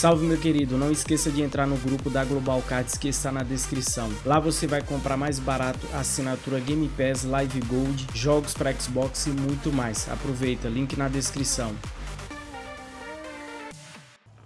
Salve meu querido, não esqueça de entrar no grupo da Global Cards que está na descrição. Lá você vai comprar mais barato assinatura Game Pass, Live Gold, jogos para Xbox e muito mais. Aproveita, link na descrição.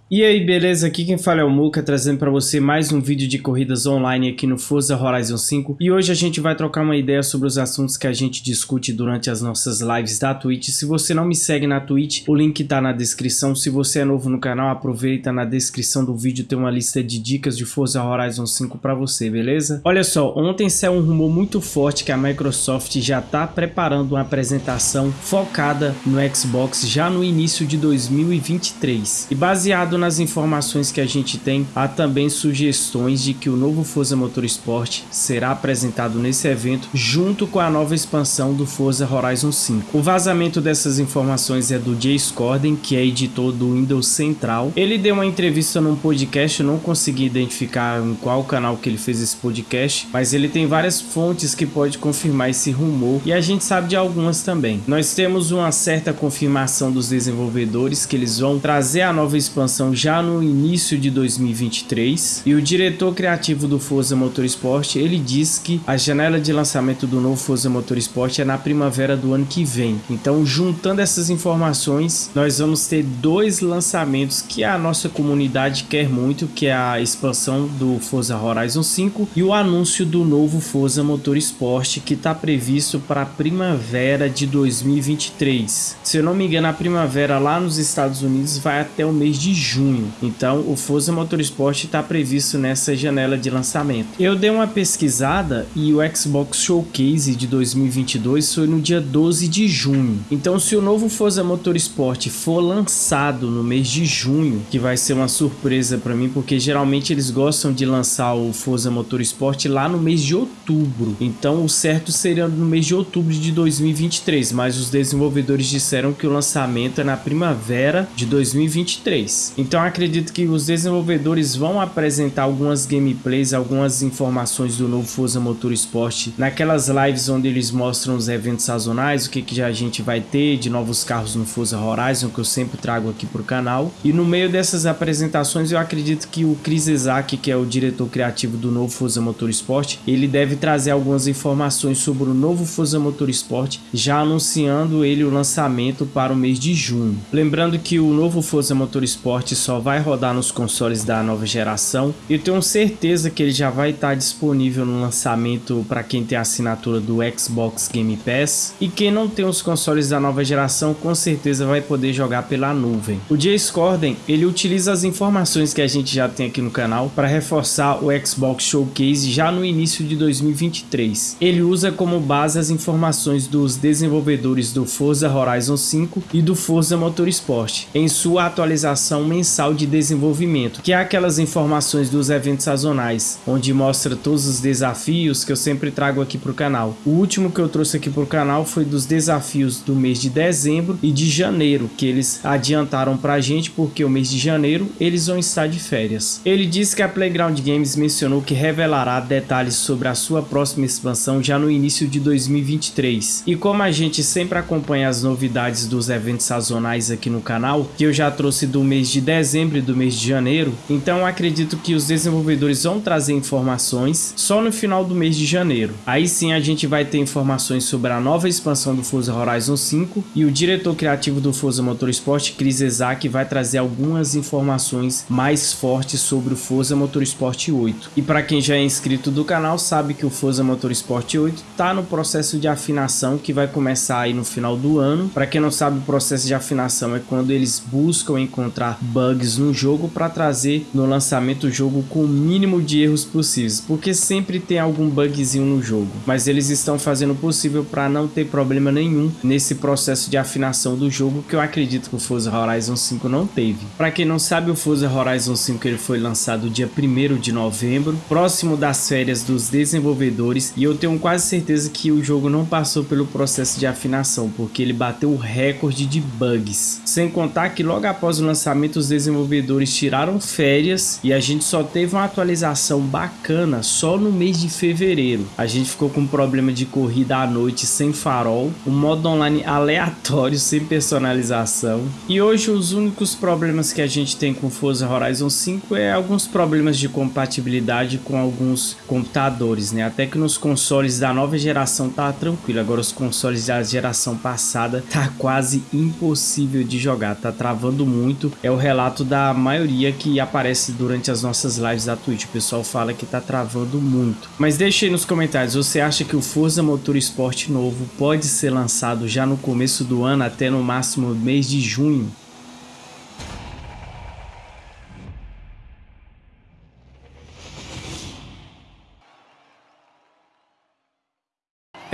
E aí, beleza? Aqui quem fala é o Muka, trazendo para você mais um vídeo de corridas online aqui no Forza Horizon 5. E hoje a gente vai trocar uma ideia sobre os assuntos que a gente discute durante as nossas lives da Twitch. Se você não me segue na Twitch, o link tá na descrição. Se você é novo no canal, aproveita na descrição do vídeo, tem uma lista de dicas de Forza Horizon 5 para você, beleza? Olha só, ontem saiu um rumor muito forte que a Microsoft já tá preparando uma apresentação focada no Xbox já no início de 2023. E baseado baseado nas informações que a gente tem, há também sugestões de que o novo Forza Motorsport será apresentado nesse evento junto com a nova expansão do Forza Horizon 5. O vazamento dessas informações é do Jay Scorden, que é editor do Windows Central. Ele deu uma entrevista num podcast, eu não consegui identificar em qual canal que ele fez esse podcast, mas ele tem várias fontes que pode confirmar esse rumor e a gente sabe de algumas também. Nós temos uma certa confirmação dos desenvolvedores que eles vão trazer a nova expansão já no início de 2023 e o diretor criativo do Forza Motorsport ele diz que a janela de lançamento do novo Forza Motorsport é na primavera do ano que vem. Então, juntando essas informações, nós vamos ter dois lançamentos que a nossa comunidade quer muito, que é a expansão do Forza Horizon 5 e o anúncio do novo Forza Motorsport que está previsto para a primavera de 2023. Se eu não me engano, a primavera lá nos Estados Unidos vai até o mês de junho junho. Então o Forza Motorsport está previsto nessa janela de lançamento. Eu dei uma pesquisada e o Xbox Showcase de 2022 foi no dia 12 de junho. Então se o novo Forza Motorsport for lançado no mês de junho, que vai ser uma surpresa para mim, porque geralmente eles gostam de lançar o Forza Motorsport lá no mês de outubro. Então o certo seria no mês de outubro de 2023, mas os desenvolvedores disseram que o lançamento é na primavera de 2023. Então acredito que os desenvolvedores vão apresentar algumas gameplays, algumas informações do novo Forza Motorsport naquelas lives onde eles mostram os eventos sazonais, o que, que a gente vai ter de novos carros no Forza Horizon, que eu sempre trago aqui para o canal. E no meio dessas apresentações eu acredito que o Chris Isaac, que é o diretor criativo do novo Forza Motorsport, ele deve trazer algumas informações sobre o novo Forza Motorsport, já anunciando ele o lançamento para o mês de junho. Lembrando que o novo Forza Motorsport só vai rodar nos consoles da nova geração. Eu tenho certeza que ele já vai estar disponível no lançamento para quem tem a assinatura do Xbox Game Pass. E quem não tem os consoles da nova geração, com certeza vai poder jogar pela nuvem. O Jay Scorden, ele utiliza as informações que a gente já tem aqui no canal para reforçar o Xbox Showcase já no início de 2023. Ele usa como base as informações dos desenvolvedores do Forza Horizon 5 e do Forza Motorsport em sua atualização mensal mensal de desenvolvimento, que é aquelas informações dos eventos sazonais, onde mostra todos os desafios que eu sempre trago aqui para o canal. O último que eu trouxe aqui para o canal foi dos desafios do mês de dezembro e de janeiro, que eles adiantaram para a gente porque o mês de janeiro eles vão estar de férias. Ele disse que a Playground Games mencionou que revelará detalhes sobre a sua próxima expansão já no início de 2023. E como a gente sempre acompanha as novidades dos eventos sazonais aqui no canal, que eu já trouxe do mês de dezembro e do mês de janeiro, então acredito que os desenvolvedores vão trazer informações só no final do mês de janeiro. Aí sim a gente vai ter informações sobre a nova expansão do Forza Horizon 5 e o diretor criativo do Forza Motorsport, Chris Ezak, vai trazer algumas informações mais fortes sobre o Forza Motorsport 8. E para quem já é inscrito do canal sabe que o Forza Motorsport 8 está no processo de afinação que vai começar aí no final do ano. Para quem não sabe, o processo de afinação é quando eles buscam encontrar bugs no jogo para trazer no lançamento o jogo com o mínimo de erros possíveis, porque sempre tem algum bugzinho no jogo, mas eles estão fazendo o possível para não ter problema nenhum nesse processo de afinação do jogo que eu acredito que o Forza Horizon 5 não teve. Para quem não sabe, o Forza Horizon 5 ele foi lançado dia 1 de novembro, próximo das férias dos desenvolvedores, e eu tenho quase certeza que o jogo não passou pelo processo de afinação, porque ele bateu o recorde de bugs. Sem contar que logo após o lançamento os desenvolvedores tiraram férias e a gente só teve uma atualização bacana só no mês de fevereiro. A gente ficou com um problema de corrida à noite sem farol, um modo online aleatório sem personalização. E hoje os únicos problemas que a gente tem com Forza Horizon 5 é alguns problemas de compatibilidade com alguns computadores, né? Até que nos consoles da nova geração tá tranquilo, agora os consoles da geração passada tá quase impossível de jogar, tá travando muito. É o relato da maioria que aparece durante as nossas lives da Twitch. O pessoal fala que tá travando muito. Mas deixe aí nos comentários, você acha que o Forza Motorsport novo pode ser lançado já no começo do ano até no máximo mês de junho?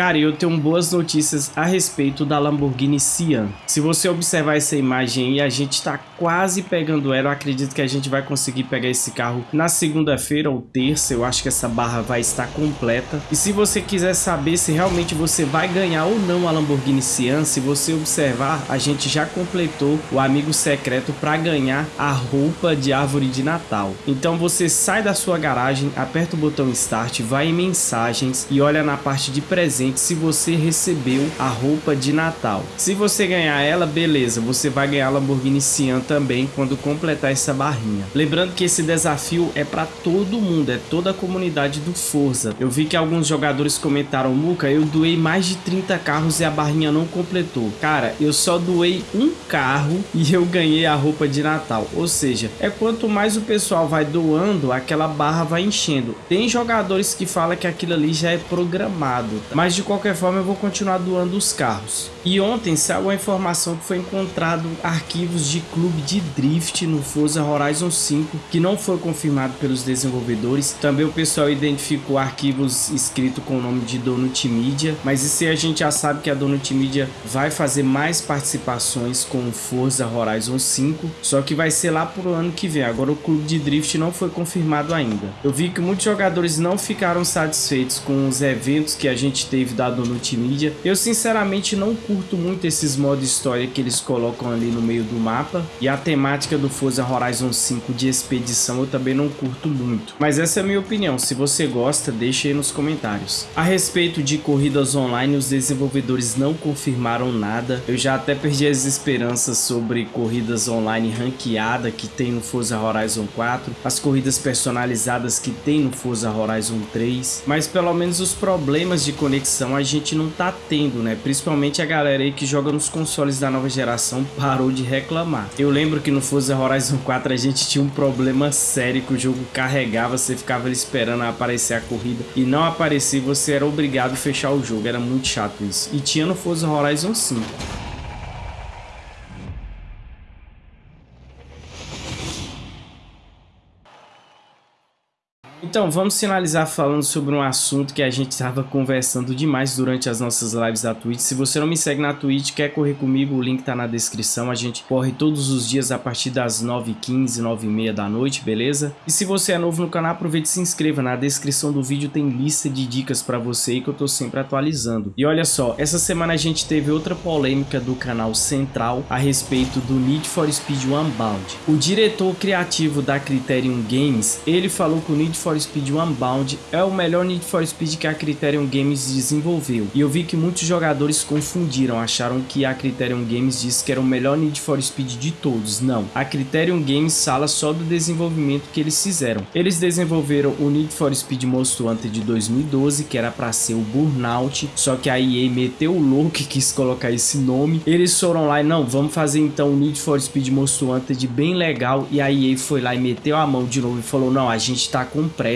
Cara, eu tenho boas notícias a respeito da Lamborghini Sian. Se você observar essa imagem aí, a gente está quase pegando ela. Eu acredito que a gente vai conseguir pegar esse carro na segunda-feira ou terça. Eu acho que essa barra vai estar completa. E se você quiser saber se realmente você vai ganhar ou não a Lamborghini Sian, se você observar, a gente já completou o amigo secreto para ganhar a roupa de árvore de Natal. Então você sai da sua garagem, aperta o botão Start, vai em mensagens e olha na parte de presente se você recebeu a roupa de Natal. Se você ganhar ela, beleza, você vai ganhar a Lamborghini Sian também quando completar essa barrinha. Lembrando que esse desafio é para todo mundo, é toda a comunidade do Forza. Eu vi que alguns jogadores comentaram, Muca, eu doei mais de 30 carros e a barrinha não completou. Cara, eu só doei um carro e eu ganhei a roupa de Natal. Ou seja, é quanto mais o pessoal vai doando, aquela barra vai enchendo. Tem jogadores que falam que aquilo ali já é programado, mas de de qualquer forma eu vou continuar doando os carros. E ontem saiu a informação que foi encontrado arquivos de clube de drift no Forza Horizon 5 que não foi confirmado pelos desenvolvedores. Também o pessoal identificou arquivos escritos com o nome de Donut Media, mas isso aí a gente já sabe que a Donut Media vai fazer mais participações com o Forza Horizon 5, só que vai ser lá pro ano que vem. Agora o clube de drift não foi confirmado ainda. Eu vi que muitos jogadores não ficaram satisfeitos com os eventos que a gente teve dado no Media. Eu sinceramente não curto muito esses modos história que eles colocam ali no meio do mapa. E a temática do Forza Horizon 5 de expedição eu também não curto muito. Mas essa é a minha opinião, se você gosta, deixe aí nos comentários. A respeito de corridas online, os desenvolvedores não confirmaram nada. Eu já até perdi as esperanças sobre corridas online ranqueada que tem no Forza Horizon 4, as corridas personalizadas que tem no Forza Horizon 3, mas pelo menos os problemas de conexão geração a gente não tá tendo, né? Principalmente a galera aí que joga nos consoles da nova geração parou de reclamar. Eu lembro que no Forza Horizon 4 a gente tinha um problema sério que o jogo carregava, você ficava esperando aparecer a corrida e não aparecer, você era obrigado a fechar o jogo, era muito chato isso. E tinha no Forza Horizon 5. Então, vamos finalizar falando sobre um assunto que a gente estava conversando demais durante as nossas lives da Twitch. Se você não me segue na Twitch, quer correr comigo, o link tá na descrição. A gente corre todos os dias a partir das 9h15, 9h30 da noite, beleza? E se você é novo no canal, aproveite e se inscreva. Na descrição do vídeo tem lista de dicas para você aí que eu tô sempre atualizando. E olha só, essa semana a gente teve outra polêmica do canal Central a respeito do Need for Speed Unbound. O diretor criativo da Criterion Games, ele falou que o Need for Speed Unbound é o melhor Need for Speed que a Criterion Games desenvolveu. E eu vi que muitos jogadores confundiram, acharam que a Criterion Games disse que era o melhor Need for Speed de todos. Não, a Criterion Games fala só do desenvolvimento que eles fizeram. Eles desenvolveram o Need for Speed Most Wanted de 2012, que era para ser o Burnout, só que a EA meteu o louco e quis colocar esse nome. Eles foram lá e não, vamos fazer então o Need for Speed Most Wanted bem legal e a EA foi lá e meteu a mão de novo e falou, não, a gente tá com pressa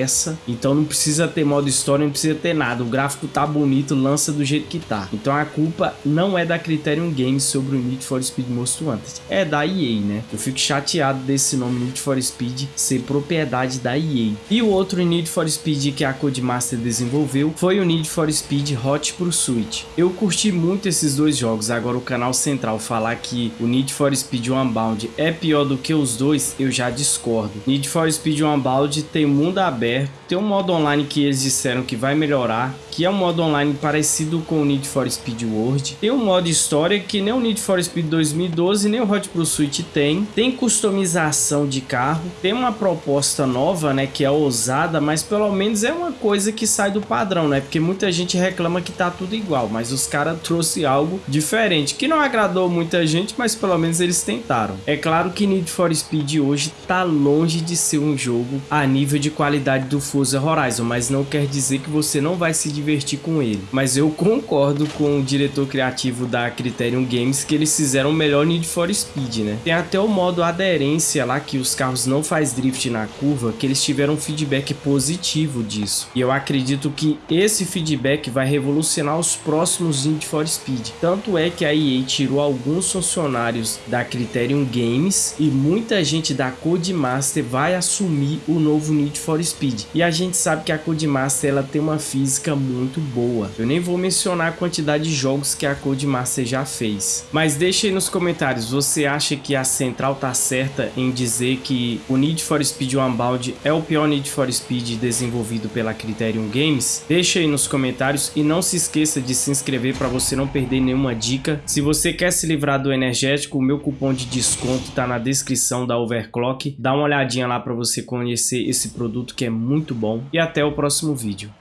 então não precisa ter modo história, não precisa ter nada. O gráfico tá bonito, lança do jeito que tá. Então a culpa não é da Criterion Games sobre o Need for Speed Most Wanted, é da EA, né? Eu fico chateado desse nome Need for Speed ser propriedade da EA. E o outro Need for Speed que a Codemaster desenvolveu foi o Need for Speed Hot Pursuit. Eu curti muito esses dois jogos, agora o canal central falar que o Need for Speed Unbound é pior do que os dois, eu já discordo. Need for Speed Unbound tem mundo aberto aberto. Tem um modo online que eles disseram que vai melhorar, que é um modo online parecido com o Need for Speed World. Tem um modo história que nem o Need for Speed 2012 nem o Hot Pursuit tem. Tem customização de carro, tem uma proposta nova, né, que é ousada, mas pelo menos é uma coisa que sai do padrão, né? Porque muita gente reclama que tá tudo igual, mas os caras trouxe algo diferente, que não agradou muita gente, mas pelo menos eles tentaram. É claro que Need for Speed hoje tá longe de ser um jogo a nível de qualidade do Forza Horizon, mas não quer dizer que você não vai se divertir com ele. Mas eu concordo com o diretor criativo da Criterion Games que eles fizeram o melhor Need for Speed, né? Tem até o modo aderência lá que os carros não faz drift na curva, que eles tiveram feedback positivo disso. E eu acredito que esse feedback vai revolucionar os próximos Need for Speed. Tanto é que a EA tirou alguns funcionários da Criterion Games e muita gente da Codemaster vai assumir o novo Need for Speed. E a gente sabe que a Codemaster ela tem uma física muito boa. Eu nem vou mencionar a quantidade de jogos que a Codemaster já fez. Mas deixe aí nos comentários, você acha que a Central tá certa em dizer que o Need for Speed Unbound é o pior Need for Speed desenvolvido pela Criterion Games? Deixe aí nos comentários e não se esqueça de se inscrever para você não perder nenhuma dica. Se você quer se livrar do energético, o meu cupom de desconto tá na descrição da Overclock. Dá uma olhadinha lá para você conhecer esse produto que é muito bom. E até o próximo vídeo.